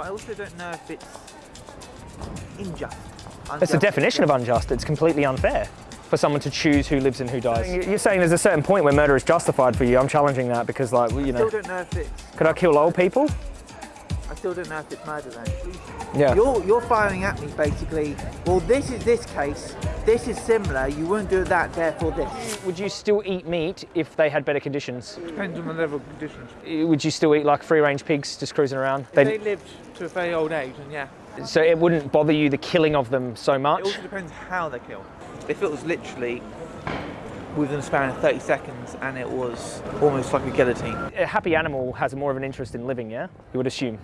I also don't know if it's unjust. It's the definition of unjust. It's completely unfair for someone to choose who lives and who dies. You're saying there's a certain point where murder is justified for you. I'm challenging that because, like, you I know, still don't know if it's. could I kill old people? I still don't know if it's murder then. Yeah. You're you're firing at me basically. Well, this is this case. This is similar. You wouldn't do that. Therefore, this. Would you still eat meat if they had better conditions? Depends on the level of conditions. Eh, would you still eat like free-range pigs just cruising around? If They'd- they lived to a very old age, and yeah. so it wouldn't bother you the killing of them so much? It also depends how they kill. If it was literally within a span of 30 seconds and it was almost like a guillotine, A happy animal has more of an interest in living. Yeah, you would assume.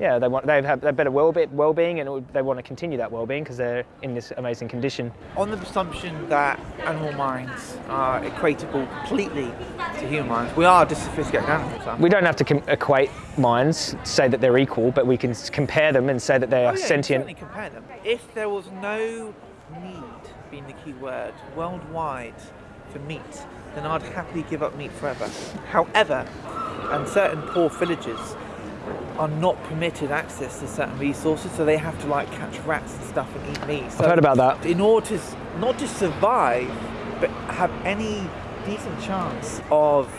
Yeah, they want they have they better well well-being and would, they want to continue that well-being because they're in this amazing condition. On the presumption that animal minds are equatable completely to human minds, we are just sophisticated animals. We don't have to equate minds, say that they're equal, but we can compare them and say that they Oh, are yeah, sentient. compare them. If there was no need, being the key word, worldwide for meat, then I'd happily give up meat forever. However, and certain poor villagers are not permitted access to certain resources, so they have to like catch rats and stuff and eat meat. So I've heard about that. in order to not just survive, but have any decent chance of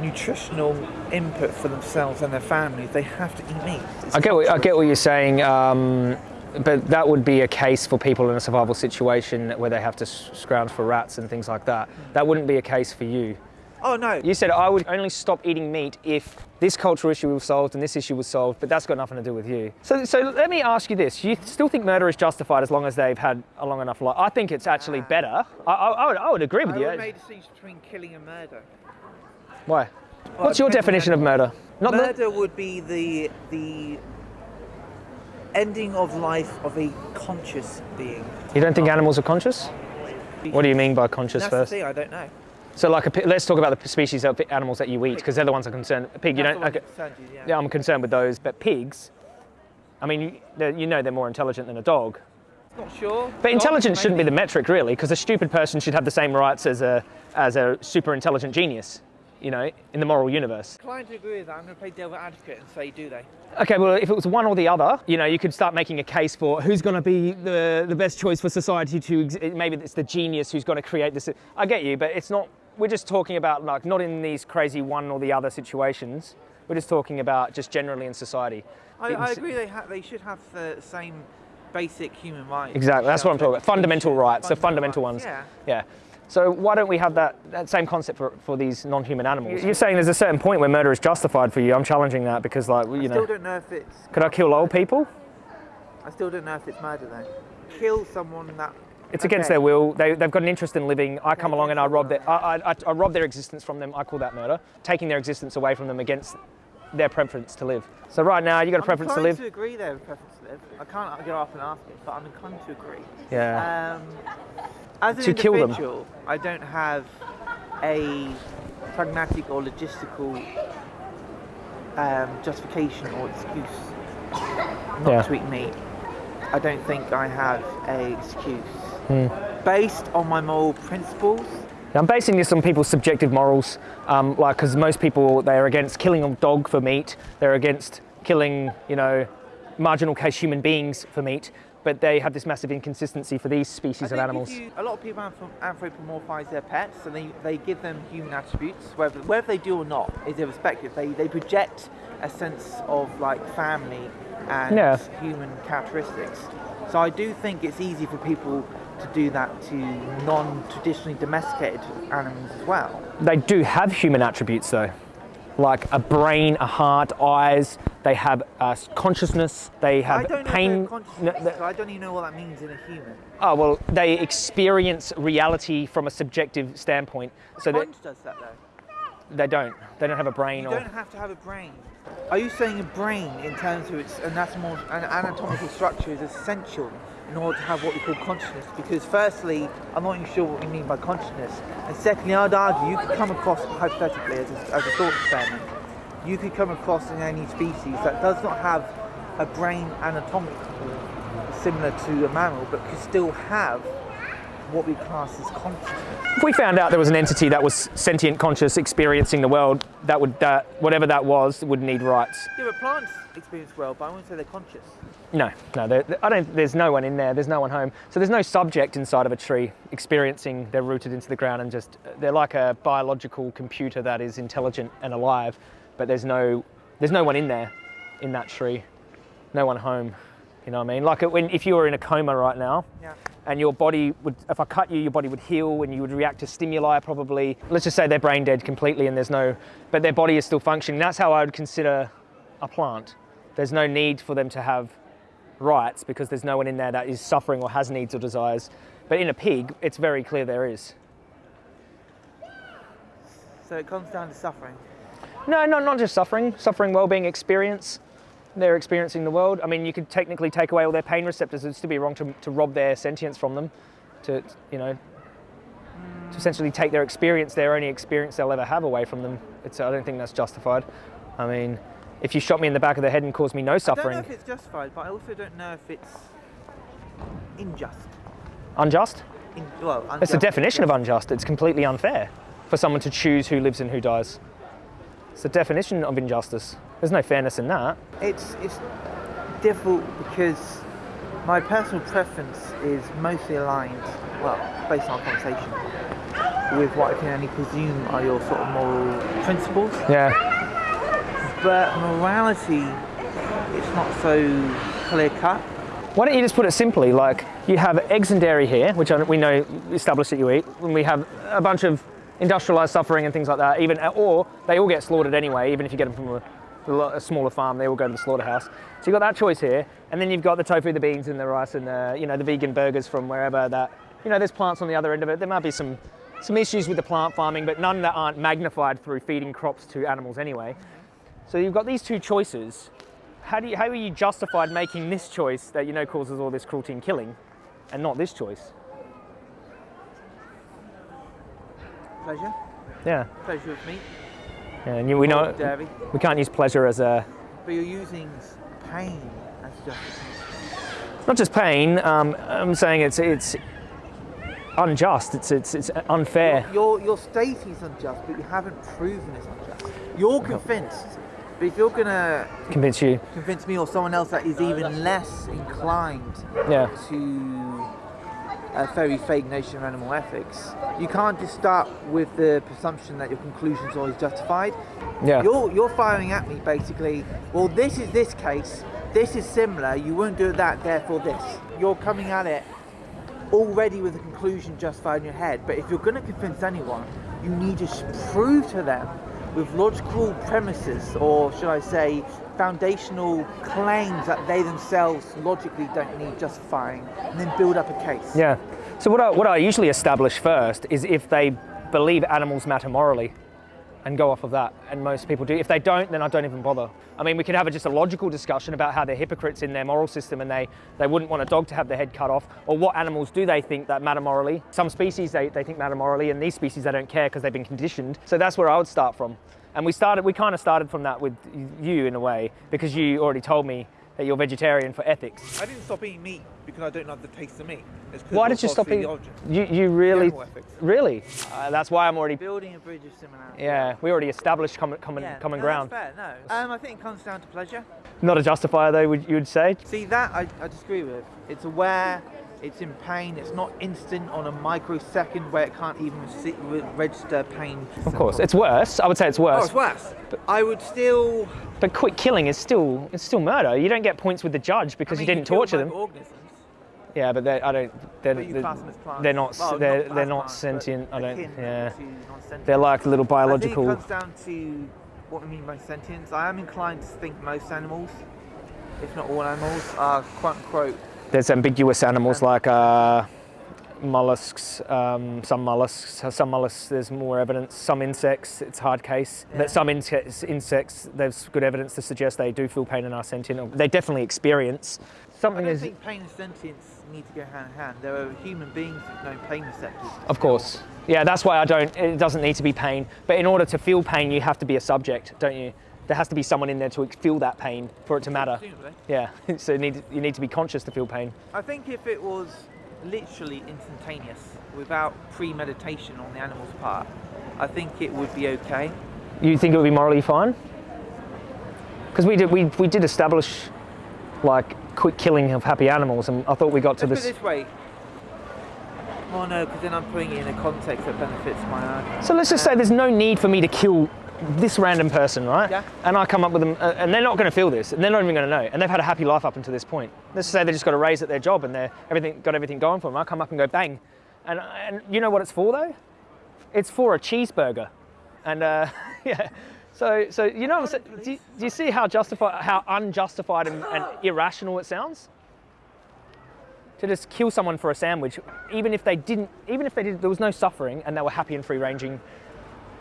nutritional input for themselves and their families, they have to eat meat. It's I get what, I get what you're saying, um, but that would be a case for people in a survival situation where they have to scrounge for rats and things like that. That wouldn't be a case for you. Oh no, You said I would only stop eating meat if this cultural issue was solved and this issue was solved, but that's got nothing to do with you. So, so let me ask you this: You still think murder is justified as long as they've had a long enough life? I think it's actually ah. better. I, I, I, would, I would agree with I you. would make a distinction between killing and murder. Why? Well, What's your definition of murder? Not murder would be the the ending of life of a conscious being. you don't think ah. animals are conscious? What do you mean by conscious That's first? the thing. I don't know. So, like, a, let's talk about the species of animals that you eat, because they're the ones I'm concerned. A pig, you That's don't. Okay, you, yeah. yeah, I'm concerned with those. But pigs, I mean, you, you know, they're more intelligent than a dog. Not sure. But intelligence shouldn't be the metric, really, because a stupid person should have the same rights as a as a super intelligent genius. You know, in the moral universe. I'm Inclined to agree with that. I'm going to play devil advocate and say, do they? Okay, well, if it was one or the other, you know, you could start making a case for who's going to be the, the best choice for society to. Ex- maybe it's the genius who's going to create this. I get you, but it's not. We're just talking about like not in these crazy one or the other situations. We're just talking about just generally in society. I, I agree. They ha- they should have the same basic human rights. Exactly, that's what I'm talking about. Fundamental rights, the Fundamental fundamental rights, ones. Yeah. So why don't we have that, that same concept for, for these non-human animals? You're saying there's a certain point where murder is justified for you. I'm challenging that because, like, you I know, still don't know if it's. could I kill old people? I still don't know if it's murder though. Kill someone that. It's against their will. They, they've got an interest in living. I come Okay, along and I rob their I, I, I, rob their existence from them. I call that murder. Taking their existence away from them against their preference to live. So right now, you got a I'm preference to live. to agree there preference to live. I can't go off and ask it, but I'm inclined to agree. Yeah. Um, as an To kill them. individual, I don't have a pragmatic or logistical um, justification or excuse not Yeah. to eat meat. I don't think I have a excuse. Hmm. Based on my moral principles, Now, I'm basing this on people's subjective morals, um, like because most people they are against killing a dog for meat. They're against killing, you know, marginal case human beings for meat. But they have this massive inconsistency for these species of animals. you- a lot of people anthro- anthropomorphise their pets and they, they give them human attributes, whether, whether they do or not is irrespective. They, they project a sense of like family and Yeah. human characteristics. So I do think it's easy for people to do that to non-traditionally domesticated animals as well. They do have human attributes though, like a brain, a heart, eyes. They have uh, consciousness. They have pain. no, so I don't even know what that means in a human. oh well, they experience reality from a subjective standpoint. So that does that though. they don't. They don't have a brain You or. don't have to have a brain. Are you saying a brain, in terms of its anatomical, an anatomical structure, is essential in order to have what we call consciousness? Because firstly, I'm not even sure what we mean by consciousness, and secondly, I'd argue you could come across hypothetically as a, as a thought experiment, you could come across in any species that does not have a brain anatomically similar to a mammal, but could still have what we class as consciousness. If we found out there was an entity that was sentient, conscious, experiencing the world, that would that whatever that was would need rights. Yeah, but plants experience well, but I wouldn't say they're conscious. No, no, I don't. There's no one in there. There's no one home. So there's no subject inside of a tree experiencing. They're rooted into the ground and just they're like a biological computer that is intelligent and alive, but there's no there's no one in there, in that tree, no one home. You know what I mean? Like uh, when if you were in a coma right now, Yeah. And your body would, if I cut you, your body would heal and you would react to stimuli probably. Let's just say they're brain dead completely and there's no, but their body is still functioning. That's how I would consider a plant. There's no need for them to have rights because there's no one in there that is suffering or has needs or desires. But in a pig, it's very clear there is. So it comes down to suffering. No, no, not just suffering, suffering, well-being, experience. They're experiencing the world. I mean, you could technically take away all their pain receptors. It'd still be wrong to, to rob their sentience from them, to, you know, to essentially take their experience, their only experience they'll ever have away from them. It's, I don't think that's justified. I mean, if you shot me in the back of the head and caused me no I don't suffering, know if it's justified, but I also don't know if it's unjust. unjust? In, well, It's the unjust, definition of unjust. It's completely unfair for someone to choose who lives and who dies. It's the definition of injustice. There's no fairness in that. It's it's difficult because my personal preference is mostly aligned, well, based on our conversation, with what I can only presume are your sort of moral principles. Yeah. But morality, it's not so clear cut. Why don't you just put it simply like you have eggs and dairy here, which we know established that you eat, and we have a bunch of industrialized suffering and things like that, even or they all get slaughtered anyway, even if you get them from a, a smaller farm, they all go to the slaughterhouse. So you've got that choice here, and then you've got the tofu, the beans, and the rice, and the you know the vegan burgers from wherever that you know there's plants on the other end of it. There might be some some issues with the plant farming, but none that aren't magnified through feeding crops to animals anyway. So you've got these two choices. How do you, how are you justified making this choice that you know causes all this cruelty and killing, and not this choice? Pleasure, Yeah, pleasure with meat, and you, we know dairy, we can't use pleasure as a but you're using pain as justice. not just pain. Um, I'm saying it's it's unjust. It's it's it's unfair. Your, your stating is unjust, but you haven't proven it's unjust. You're convinced, but if you're gonna Convince you? convince me or someone else that is even less inclined Yeah. to a very fake notion of animal ethics, you can't just start with the presumption that your conclusion is always justified. Yeah. You're you're firing at me basically. Well, this is this case. This is similar. You won't do that. Therefore, this. You're coming at it already with a conclusion justified in your head. But if you're going to convince anyone, you need to prove to them with logical premises, or should I say, foundational claims that they themselves logically don't need justifying, and then build up a case. Yeah. So what I, what I usually establish first is if they believe animals matter morally and go off of that. And most people do. If they don't, then I don't even bother. I mean, we could have a, just a logical discussion about how they're hypocrites in their moral system and they, they wouldn't want a dog to have their head cut off. Or what animals do they think that matter morally? Some species they, they think matter morally, and these species they don't care because they've been conditioned. So that's where I would start from. And we started, we kind of started from that with you in a way, because you already told me that you're vegetarian for ethics. I didn't stop eating meat because I don't love the taste of meat. Why did you stop eating? physiology. You, you really, really? Uh, that's why I'm already. Building a bridge of similarity. Yeah, we already established common, common, Yeah, common no, ground. That's fair, no. Um, I think it comes down to pleasure. Not a justifier, though. Would you would say? See that I, I disagree with. It's aware, it's in pain, it's not instant on a microsecond where it can't even see, register pain. Of course, it's worse. I would say it's worse. Oh, it's worse. But, I would still. But quick killing is still it's still murder. You don't get points with the judge because I mean, you didn't kill torture them. microorganisms, Yeah, but I don't. They're, they're, class them as plants. they're not. Well, they're class they're not plants, sentient. I don't. Yeah, they're like little I think biological. it comes down to what we mean by sentience. I am inclined to think most animals, if not all animals, are quote unquote There's ambiguous animals like uh, mollusks. Um, some mollusks. Some mollusks. There's more evidence. Some insects. It's hard case. Yeah. That some insects, insects. There's good evidence to suggest they do feel pain and are sentient. or They definitely experience. I Something don't is. think pain and sentience need to go hand in hand. There are human beings with no pain receptors. Of course. Yeah, that's why I don't. It doesn't need to be pain. But in order to feel pain, you have to be a subject, don't you? There has to be someone in there to feel that pain for it to matter. Yeah. So you need you need to be conscious to feel pain. I think if it was literally instantaneous, without premeditation on the animal's part, I think it would be okay. You think it would be morally fine? Because we did, we, we did establish like quick killing of happy animals, and I thought we got to Let's this. this way. Oh no, because then I'm putting it in a context that benefits my argument. So let's just say there's no need for me to kill this random person, right? Yeah. And I come up with them, uh, and they're not going to feel this, and they're not even going to know, and they've had a happy life up until this point. Let's say they just got a raise at their job, and they're everything got everything going for them. I come up and go bang, and and you know what it's for though? It's for a cheeseburger, and uh, yeah. So so you know what Do, you- do you see how justified, how unjustified and, and irrational it sounds? To just kill someone for a sandwich, even if they didn't, even if they did, there was no suffering and they were happy and free ranging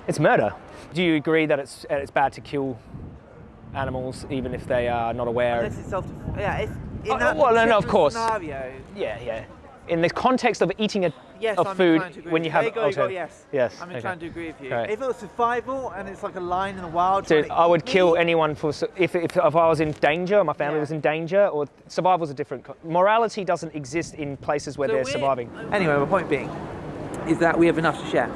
it's murder. Do you agree that it's it's bad to kill animals even if they are not aware? Unless it's self yeah, if in Oh, that well, no, no, of course. scenario, yeah, yeah. In the context of eating a yes, of I'm food inclined to agree when you have go, go, yes. Yes, I'm okay. inclined to agree with you. Right. If it was survival and it's like a lion in the wild, Dude, I would kill me, anyone for if, if, if I was in danger, or my family Yeah. was in danger, or survival's a different. Morality doesn't exist in places where So they're surviving. Anyway, my point being is that we have enough to share,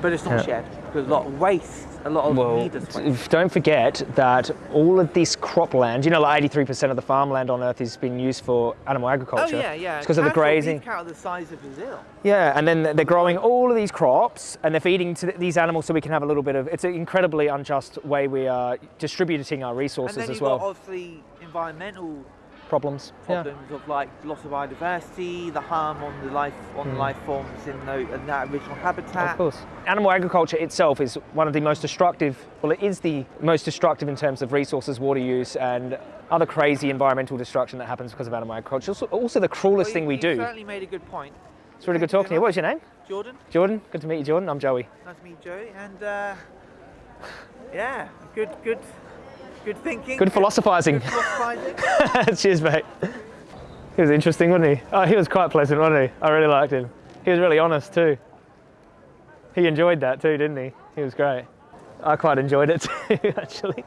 but it's not Yeah. shared because a lot of waste, a lot of Well, needless d- waste. don't forget that all of this cropland, you know, like 83% of the farmland on Earth is being used for animal agriculture. Oh yeah, yeah. It's because of the grazing. Cattle the size of Brazil. Yeah, and then they're growing all of these crops and they're feeding to these animals so we can have a little bit of. It's an incredibly unjust way we are distributing our And resources then as you've well. got obviously environmental Problems. Yeah. problems of like loss of biodiversity, the harm on the life on life forms in, the, in that original habitat. Of course. Animal agriculture itself is one of the most destructive, well, it is the most destructive in terms of resources, water use, and other crazy environmental destruction that happens because of animal agriculture. Also, also the cruelest Well, thing we you do. certainly made a good point. It's really good talking to you. What's your name? Jordan. Jordan. Good to meet you, Jordan. I'm Joey. Nice to meet you, Joey. And uh, yeah, good, good, good thinking. Good philosophizing. Good philosophizing. Cheers, mate. He was interesting, wasn't he? Oh, he was quite pleasant, wasn't he? I really liked him. He was really honest too. He enjoyed that too, didn't he? He was great. I quite enjoyed it too, actually.